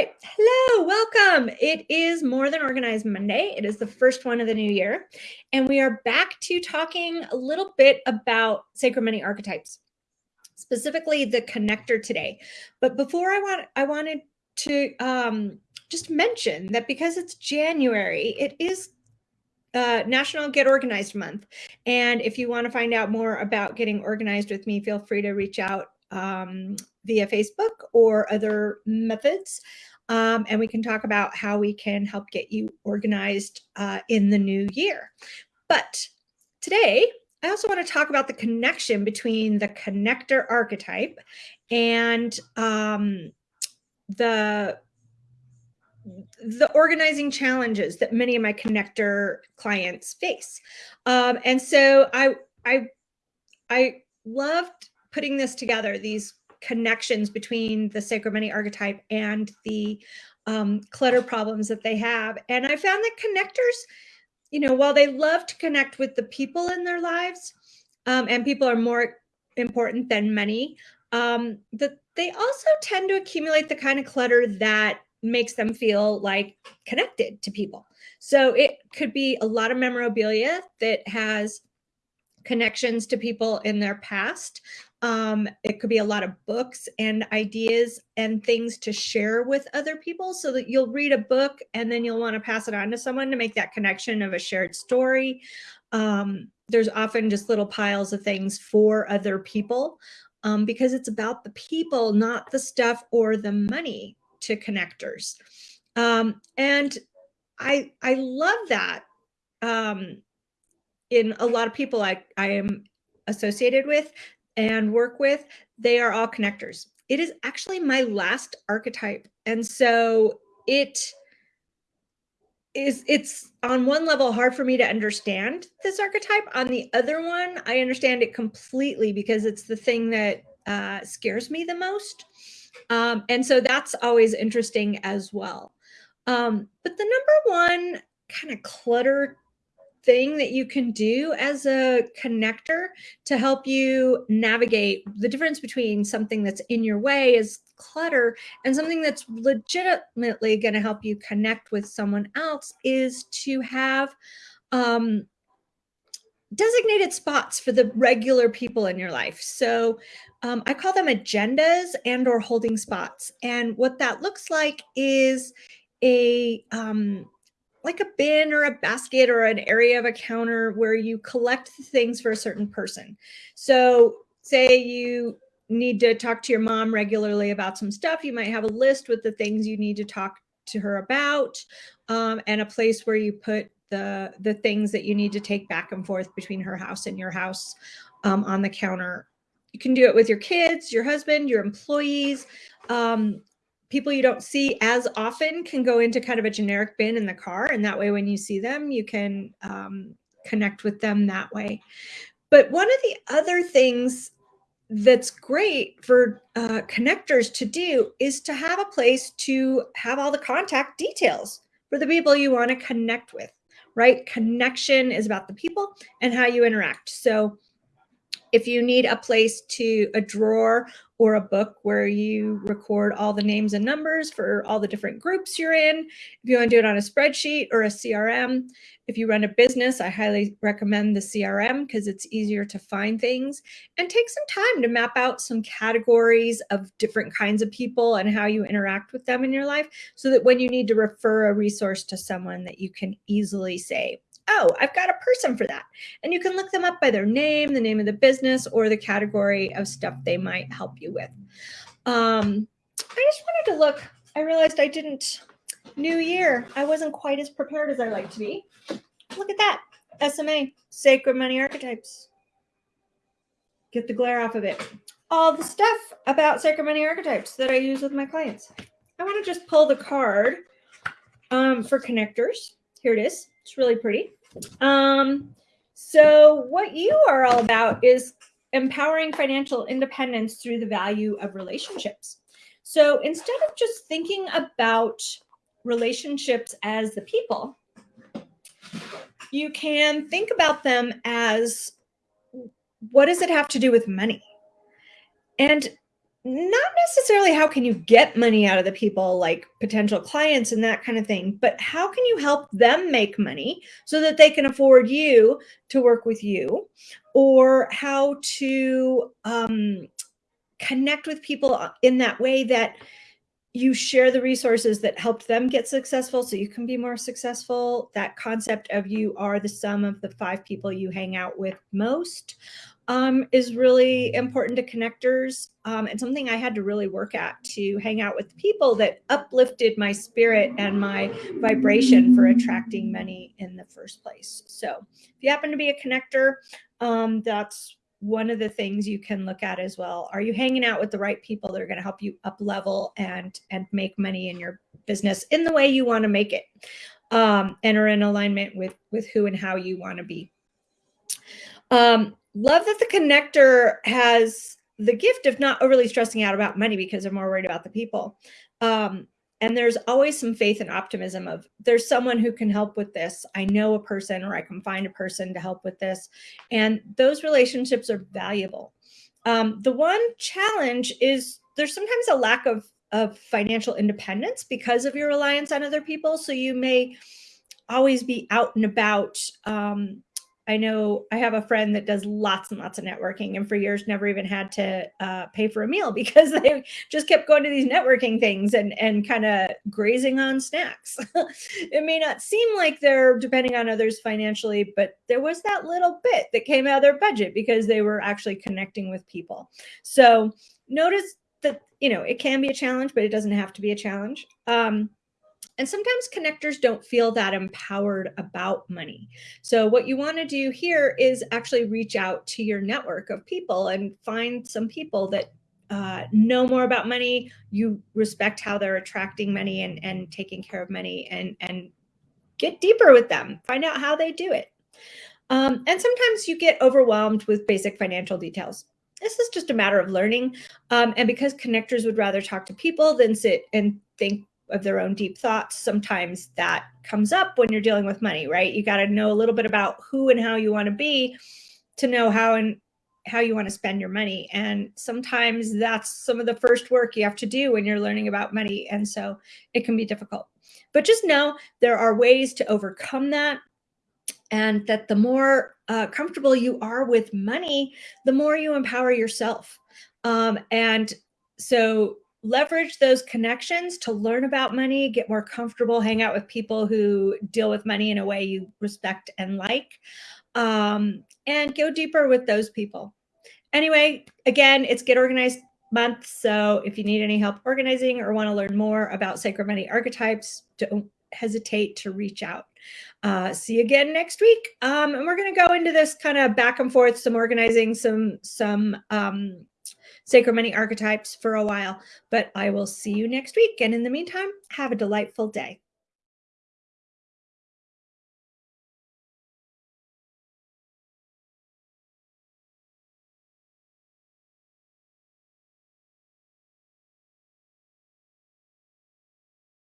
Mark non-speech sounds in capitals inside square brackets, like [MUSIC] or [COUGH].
right. Hello, welcome. It is More Than Organized Monday. It is the first one of the new year. And we are back to talking a little bit about sacred money archetypes, specifically the connector today. But before I want, I wanted to um, just mention that because it's January, it is uh, National Get Organized Month. And if you want to find out more about getting organized with me, feel free to reach out um, via Facebook or other methods. Um, and we can talk about how we can help get you organized uh, in the new year. But today, I also want to talk about the connection between the connector archetype and um, the the organizing challenges that many of my connector clients face. Um, and so I, I, I loved putting this together, these connections between the sacred money archetype and the um, clutter problems that they have. And I found that connectors, you know, while they love to connect with the people in their lives, um, and people are more important than money, um, that they also tend to accumulate the kind of clutter that makes them feel like connected to people. So it could be a lot of memorabilia that has connections to people in their past. Um, it could be a lot of books and ideas and things to share with other people so that you'll read a book and then you'll want to pass it on to someone to make that connection of a shared story. Um, there's often just little piles of things for other people um, because it's about the people, not the stuff or the money to connectors. Um, and I, I love that um, in a lot of people I, I am associated with and work with, they are all connectors. It is actually my last archetype. And so it is it's on one level hard for me to understand this archetype. On the other one, I understand it completely because it's the thing that uh, scares me the most. Um, and so that's always interesting as well. Um, but the number one kind of clutter thing that you can do as a connector to help you navigate the difference between something that's in your way is clutter and something that's legitimately going to help you connect with someone else is to have um, designated spots for the regular people in your life. So um, I call them agendas and or holding spots. And what that looks like is a um, like a bin or a basket or an area of a counter where you collect the things for a certain person. So say you need to talk to your mom regularly about some stuff, you might have a list with the things you need to talk to her about um, and a place where you put the, the things that you need to take back and forth between her house and your house um, on the counter. You can do it with your kids, your husband, your employees. Um, people you don't see as often can go into kind of a generic bin in the car. And that way, when you see them, you can um, connect with them that way. But one of the other things that's great for uh, connectors to do is to have a place to have all the contact details for the people you want to connect with, right? Connection is about the people and how you interact. So if you need a place to a drawer or a book where you record all the names and numbers for all the different groups you're in. If you want to do it on a spreadsheet or a CRM, if you run a business, I highly recommend the CRM because it's easier to find things and take some time to map out some categories of different kinds of people and how you interact with them in your life so that when you need to refer a resource to someone that you can easily say, oh, I've got a person for that. And you can look them up by their name, the name of the business, or the category of stuff they might help you with. Um, I just wanted to look. I realized I didn't, new year, I wasn't quite as prepared as I like to be. Look at that. SMA, Sacred Money Archetypes. Get the glare off of it. All the stuff about Sacred Money Archetypes that I use with my clients. I want to just pull the card um, for connectors. Here it is. It's really pretty. Um, so what you are all about is empowering financial independence through the value of relationships. So instead of just thinking about relationships as the people, you can think about them as what does it have to do with money? And not necessarily how can you get money out of the people like potential clients and that kind of thing, but how can you help them make money so that they can afford you to work with you or how to um, connect with people in that way that you share the resources that helped them get successful so you can be more successful. That concept of you are the sum of the five people you hang out with most um, is really important to connectors um, and something I had to really work at to hang out with people that uplifted my spirit and my vibration for attracting money in the first place. So if you happen to be a connector, um, that's one of the things you can look at as well. Are you hanging out with the right people that are going to help you up level and and make money in your business in the way you want to make it um, and are in alignment with with who and how you want to be. Um, love that the connector has the gift of not overly stressing out about money because they're more worried about the people. Um, and there's always some faith and optimism of there's someone who can help with this. I know a person or i can find a person to help with this. And those relationships are valuable. Um, the one challenge is there's sometimes a lack of of financial independence because of your reliance on other people. So you may always be out and about um, I know I have a friend that does lots and lots of networking and for years never even had to uh, pay for a meal [LAUGHS] because they just kept going to these networking things and, and kind of grazing on snacks. [LAUGHS] it may not seem like they're depending on others financially, but there was that little bit that came out of their budget because they were actually connecting with people. So notice that, you know, it can be a challenge, but it doesn't have to be a challenge. Um, and sometimes connectors don't feel that empowered about money. So what you want to do here is actually reach out to your network of people and find some people that uh, know more about money. You respect how they're attracting money and, and taking care of money and, and get deeper with them. Find out how they do it. Um, and sometimes you get overwhelmed with basic financial details. This is just a matter of learning. Um, and because connectors would rather talk to people than sit and think of their own deep thoughts, sometimes that comes up when you're dealing with money, right? You got to know a little bit about who and how you want to be to know how and how you want to spend your money. And sometimes that's some of the first work you have to do when you're learning about money. And so it can be difficult. But just know there are ways to overcome that and that the more uh, comfortable you are with money, the more you empower yourself. Um, and so leverage those connections to learn about money, get more comfortable, hang out with people who deal with money in a way you respect and like, um, and go deeper with those people. Anyway, again, it's Get Organized month. So if you need any help organizing or want to learn more about sacred money archetypes, don't hesitate to reach out. Uh, see you again next week. Um, and we're going to go into this kind of back and forth, some organizing, some, some um, sacred money archetypes for a while, but I will see you next week. And in the meantime, have a delightful day.